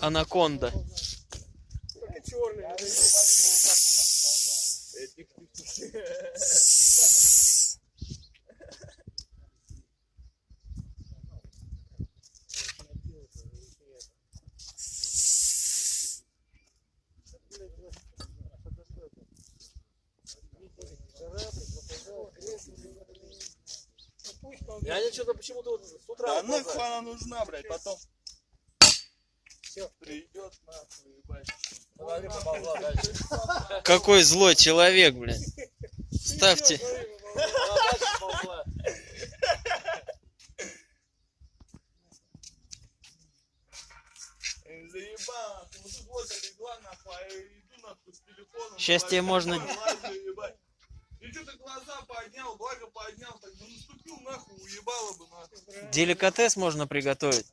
Анаконда. Только черный. Я не что-то почему-то вот с утра. Да нахуй она нужна, блядь, потом. Придет нахуй, ебать. Какой злой человек, блин. Ставьте. Она дальше помогла. Э, Заебала, нахуй. Вот тут вот легла, нахуй, а я иду, нахуй, с телефоном. Щас тебе можно-. Деликатес можно приготовить.